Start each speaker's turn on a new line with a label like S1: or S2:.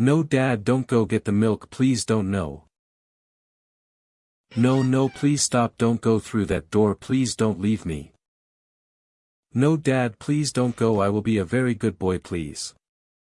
S1: No dad don't go get the milk please don't no. No no please stop don't go through that door please don't leave me. No dad please don't go I will be a very good boy please.